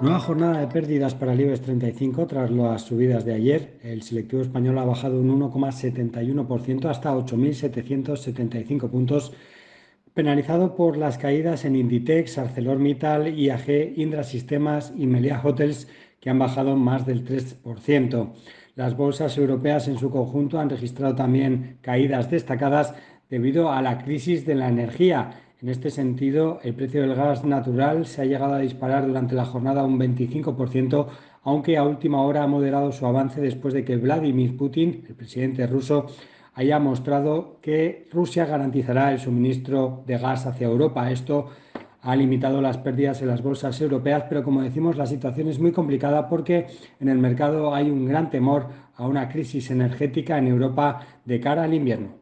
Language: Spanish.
Nueva jornada de pérdidas para el IBEX 35 tras las subidas de ayer. El selectivo español ha bajado un 1,71% hasta 8.775 puntos, penalizado por las caídas en Inditex, ArcelorMittal, IAG, Indra Sistemas y Melia Hotels, que han bajado más del 3%. Las bolsas europeas en su conjunto han registrado también caídas destacadas debido a la crisis de la energía en este sentido, el precio del gas natural se ha llegado a disparar durante la jornada un 25%, aunque a última hora ha moderado su avance después de que Vladimir Putin, el presidente ruso, haya mostrado que Rusia garantizará el suministro de gas hacia Europa. Esto ha limitado las pérdidas en las bolsas europeas, pero como decimos, la situación es muy complicada porque en el mercado hay un gran temor a una crisis energética en Europa de cara al invierno.